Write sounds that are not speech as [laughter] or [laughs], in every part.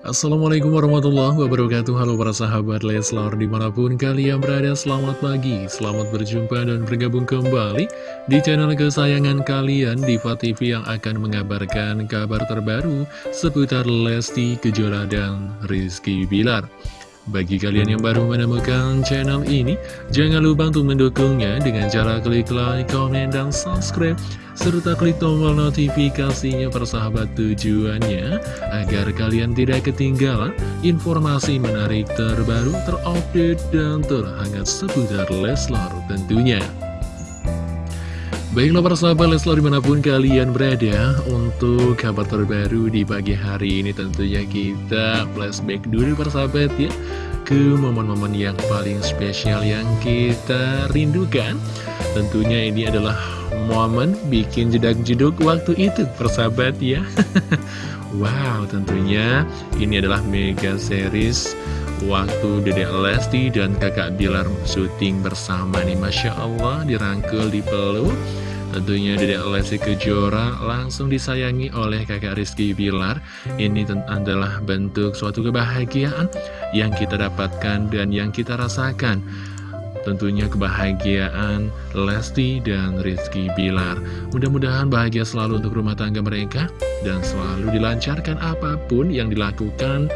Assalamualaikum warahmatullahi wabarakatuh. Halo para sahabat Leslar Di mana pun kalian berada selamat pagi Selamat berjumpa dan bergabung kembali Di channel kesayangan kalian Diva TV yang akan mengabarkan kabar terbaru Seputar Lesti Kejora dan Rizky Bilar bagi kalian yang baru menemukan channel ini, jangan lupa untuk mendukungnya dengan cara klik like, komen, dan subscribe, serta klik tombol notifikasinya persahabat tujuannya, agar kalian tidak ketinggalan informasi menarik terbaru, terupdate, dan terhangat seputar Leslar tentunya. Baiklah para sahabat Leslar di mana pun kalian berada Untuk kabar terbaru di pagi hari ini tentunya kita flashback dulu para sahabat ya Ke momen-momen yang paling spesial yang kita rindukan. Tentunya ini adalah momen bikin jedak-jeduk waktu itu persahabat ya. [laughs] Wow tentunya ini adalah mega series waktu Dedek Lesti dan kakak Bilar syuting bersama nih. Masya Allah dirangkul dipeluk Tentunya Dedek Lesti Kejora langsung disayangi oleh kakak Rizky Bilar. Ini adalah bentuk suatu kebahagiaan yang kita dapatkan dan yang kita rasakan. Tentunya kebahagiaan Lesti dan Rizky Bilar. Mudah-mudahan bahagia selalu untuk rumah tangga mereka Dan selalu dilancarkan apa pun yang dilakukan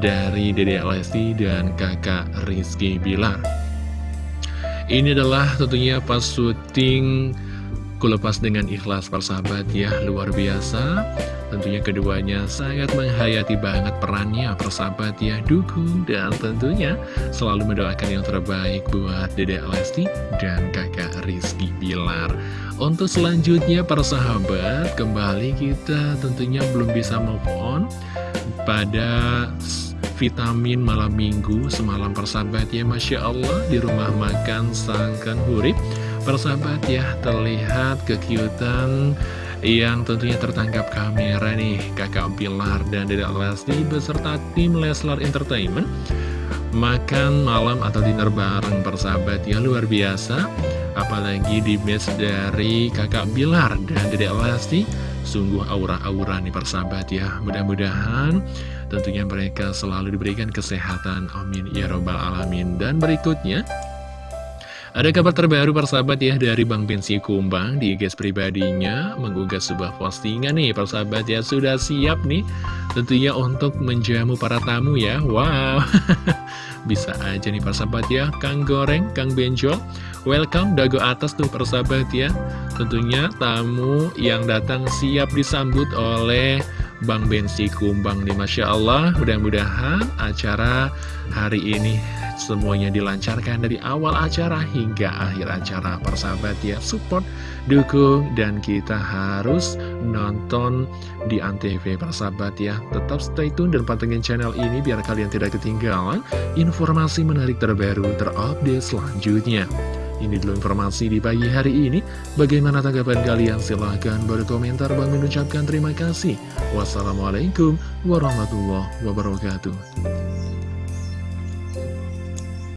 dari Dede Lesti dan kakak Rizky Bilar. Ini adalah tentunya pas syuting Kulepas dengan ikhlas persahabat ya luar biasa. Tentunya keduanya sangat menghayati banget perannya persahabat ya Dukung dan tentunya selalu mendoakan yang terbaik buat Dede Lesti dan kakak Rizky Bilar. Untuk selanjutnya persahabat kembali kita tentunya belum bisa move on pada vitamin malam minggu semalam persahabat ya. Masya Allah di rumah makan Sangkan Hurip persahabat ya terlihat kekiutan yang tentunya tertangkap kamera nih kakak Pilar dan Dedek Lesti beserta tim Leslar Entertainment makan malam atau dinner bareng persahabat ya luar biasa. Apalagi di match dari kakak Bilar dan Dedek Lesti Sungguh aura-aura nih persahabat ya. Mudah-mudahan tentunya mereka selalu diberikan kesehatan Amin ya robbal alamin. Dan berikutnya ada kabar terbaru persahabat ya dari Bang Bensi Kumbang. Di IG pribadinya mengunggah sebuah postingan nih persahabat ya sudah siap nih tentunya untuk menjamu para tamu ya. Wow. [laughs] Bisa aja nih persahabat ya Kang Goreng, Kang Benjol welcome dago atas tuh persahabat ya. Tentunya tamu yang datang siap disambut oleh Bang Bensi Kumbang nih Masya Allah. Mudah-mudahan acara hari ini semuanya dilancarkan dari awal acara hingga akhir acara. Persahabat ya support, dukung dan kita harus nonton di Antv. Persahabat ya tetap stay tune dan pantengin channel ini biar kalian tidak ketinggalan informasi menarik terbaru terupdate selanjutnya ini dulu informasi di pagi hari ini. Bagaimana tanggapan kalian? Silahkan berkomentar. Bang mengucapkan terima kasih. Wassalamualaikum warahmatullahi wabarakatuh.